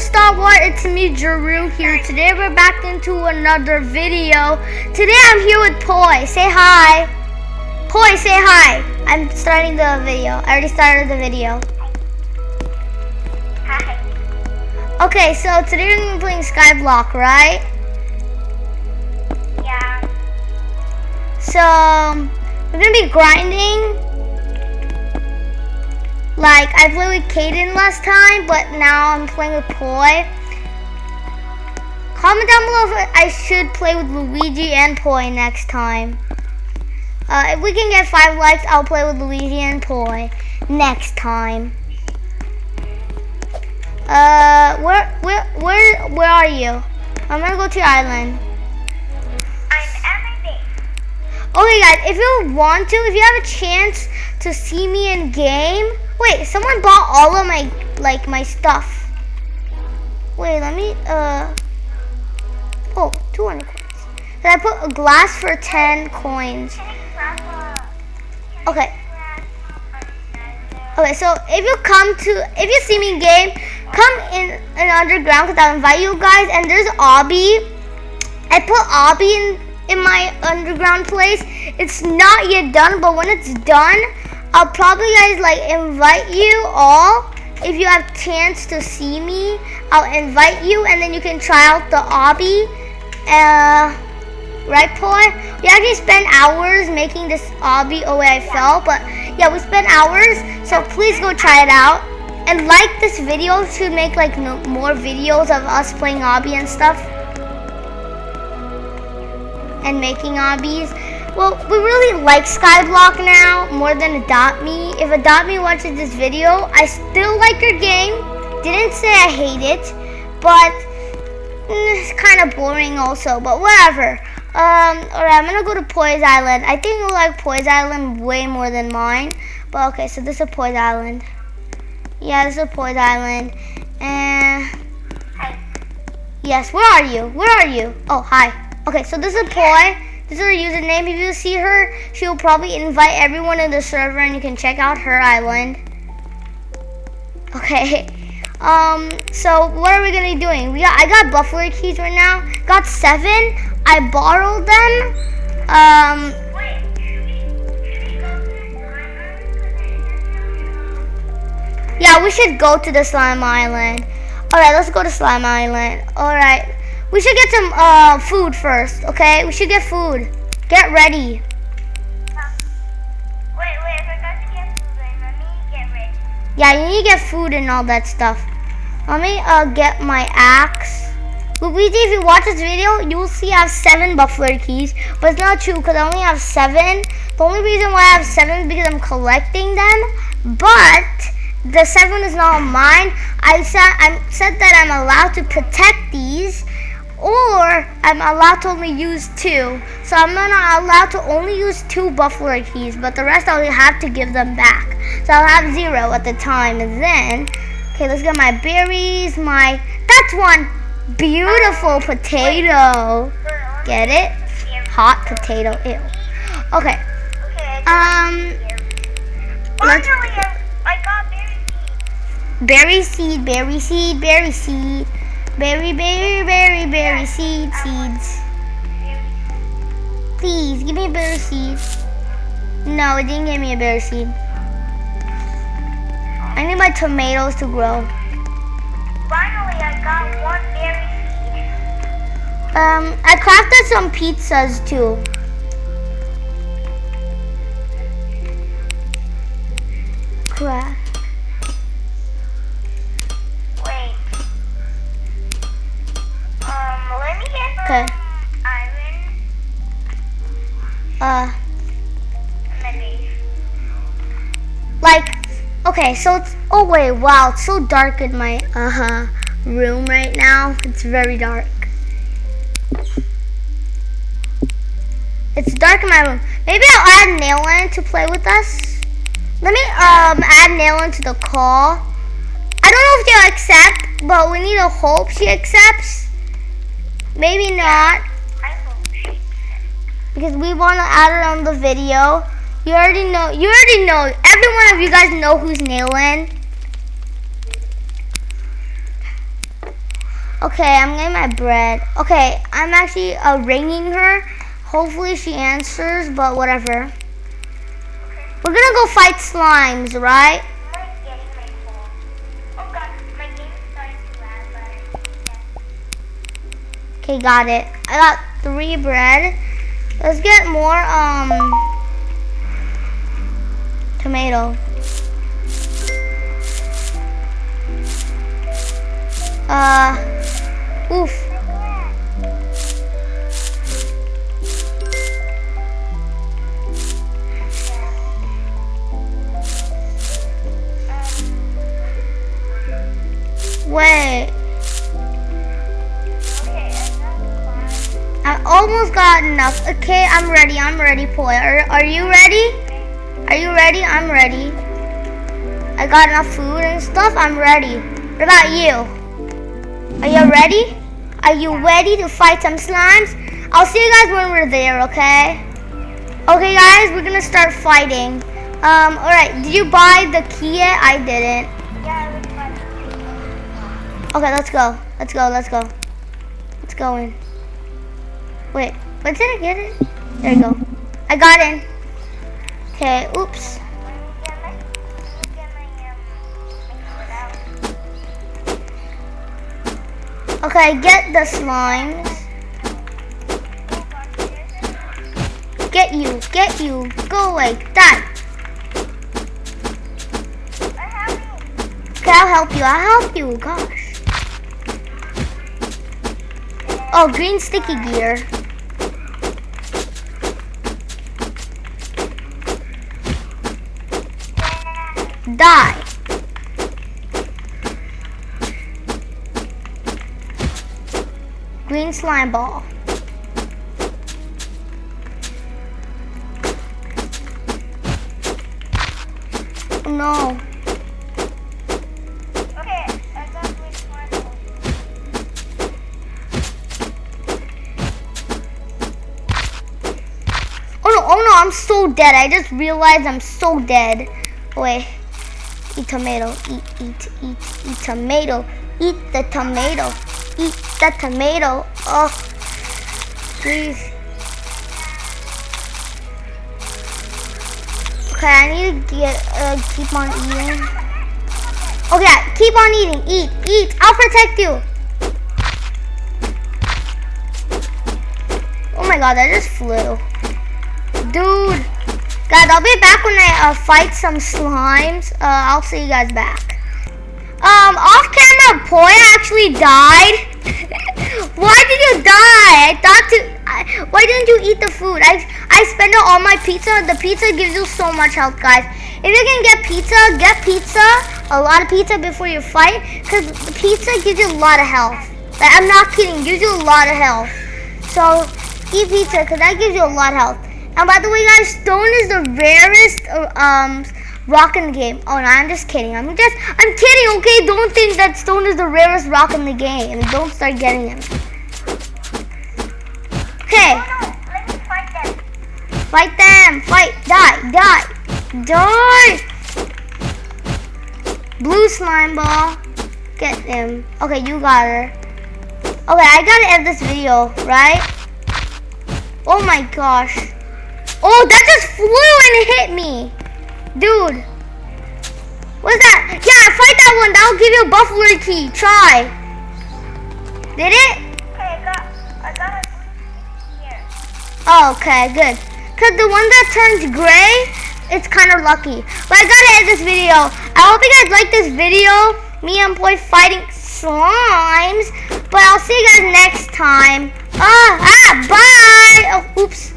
Star Wars? It's me, Jeru here. Today we're back into another video. Today I'm here with Poi. Say hi. Poi, say hi. I'm starting the video. I already started the video. Hi. Okay, so today we're gonna be playing Skyblock, right? Yeah. So we're gonna be grinding. Like I played with Caden last time, but now I'm playing with Poi. Comment down below if I should play with Luigi and Poi next time. Uh, if we can get five likes, I'll play with Luigi and Poi next time. Uh, where, where, where, where are you? I'm gonna go to your island. I'm everything. Okay, guys, if you want to, if you have a chance to see me in game, wait, someone bought all of my like my stuff. Wait, let me. Uh. Oh, 200 coins. Then I put a glass for 10 coins. Okay. Okay, so if you come to, if you see me in game, come in an underground because I'll invite you guys. And there's Obby. I put Obby in in my underground place. It's not yet done, but when it's done, I'll probably guys like invite you all. If you have chance to see me, I'll invite you, and then you can try out the Obby. Uh, right, Poi? We actually spent hours making this obby oh way I fell, but yeah, we spent hours, so please go try it out. And like this video to make like no, more videos of us playing obby and stuff. And making obbies. Well, we really like Skyblock now more than Adopt Me. If Adopt Me watches this video, I still like your game. Didn't say I hate it, but mm, it's kind of boring also, but whatever. Um, alright, I'm gonna go to Poi's Island. I think you'll like Poi's Island way more than mine. But okay, so this is Poi's Island. Yeah, this is Poi's Island. And Hi. yes, where are you? Where are you? Oh, hi. Okay, so this is Poi. This is her username. If you see her, she will probably invite everyone in the server and you can check out her island. Okay. Um, so what are we gonna be doing? We got I got buffalo keys right now. Got seven. I borrowed them. Um, yeah, we should go to the slime island. Alright, let's go to slime island. Alright. We should get some uh food first, okay? We should get food. Get ready. Wait, wait, I forgot to get food. Wait, Let me get ready. Yeah, you need to get food and all that stuff. Let me uh get my axe. Luigi, if you watch this video, you will see I have seven buffalo keys, but it's not true because I only have seven. The only reason why I have seven is because I'm collecting them, but the seven is not mine. I said I said that I'm allowed to protect these, or I'm allowed to only use two. So I'm not allowed to only use two buffalo keys, but the rest I'll have to give them back. So I'll have zero at the time, and then okay, let's get my berries. My that's one beautiful potato. Get it? Hot potato. Ew. Okay. Okay, Um. Let's Finally, I, I got berry seeds. berry seed, berry seed, berry seed, berry, berry, berry, berry seed, seeds. Please give me a berry seed. No, it didn't give me a berry seed. I need my tomatoes to grow. Finally, I got one berry seed. Um, I crafted some pizzas too. Craft. Okay, so it's, oh wait, wow, it's so dark in my, uh-huh, room right now. It's very dark. It's dark in my room. Maybe I'll add Nailin to play with us. Let me, um, add Nailin to the call. I don't know if she'll accept, but we need to hope she accepts. Maybe not. I hope she. because we want to add her on the video. You already know. You already know. Every one of you guys know who's Nailin. Okay, I'm getting my bread. Okay, I'm actually uh, ringing her. Hopefully she answers, but whatever. We're gonna go fight slimes, right? Okay, got it. I got three bread. Let's get more, um, tomato. Uh, oof. Wait. I almost got enough. Okay, I'm ready. I'm ready, Poi. Are, are you ready? Are you ready? I'm ready. I got enough food and stuff. I'm ready. What about you? Are you ready? Are you ready to fight some slimes? I'll see you guys when we're there, okay? Okay, guys, we're gonna start fighting. Um, alright, did you buy the key yet? I didn't. Yeah, it was fun. Okay, let's go. Let's go, let's go. Let's go in. Wait, but did I get it? There you go. I got in. Okay, oops. Okay, get the slimes. Get you, get you. Go away, die. Okay, I'll help you, I'll help you. Gosh. Oh, green sticky gear. Die. Green slime ball. Oh, no. Okay, I got which one. Oh no, oh no, I'm so dead. I just realized I'm so dead. Wait. Eat tomato. Eat, eat, eat, eat tomato. Eat the tomato. Eat the tomato. Oh, please. Okay, I need to get, uh, keep on eating. Okay, keep on eating. Eat, eat. I'll protect you. Oh my god, that just flew. Dude. Guys, I'll be back when I uh, fight some slimes. Uh, I'll see you guys back. Um, off camera, Poi actually died. why did you die? I thought to. I, why didn't you eat the food? I I spent all my pizza. The pizza gives you so much health, guys. If you can get pizza, get pizza. A lot of pizza before you fight, cause the pizza gives you a lot of health. Like, I'm not kidding. Gives you a lot of health. So eat pizza, cause that gives you a lot of health. And by the way, guys, stone is the rarest uh, um rock in the game. Oh no, I'm just kidding. I'm just I'm kidding. Okay, don't think that stone is the rarest rock in the game, and don't start getting him. Okay, Oh no, let me fight them. fight them. Fight. Die. Die. Die. Blue slime ball. Get him. Okay, you got her. Okay, I gotta end this video, right? Oh my gosh. Oh, that just flew and hit me. Dude. What's that? Yeah, fight that one. That'll give you a buffalo key. Try. Did it? Okay, I got, I got here. Oh, okay, good. Cause the one that turns gray, it's kind of lucky. But I gotta end this video. I hope you guys like this video. Me and Poi fighting slimes. But I'll see you guys next time. Ah, ah, bye. Oh, oops.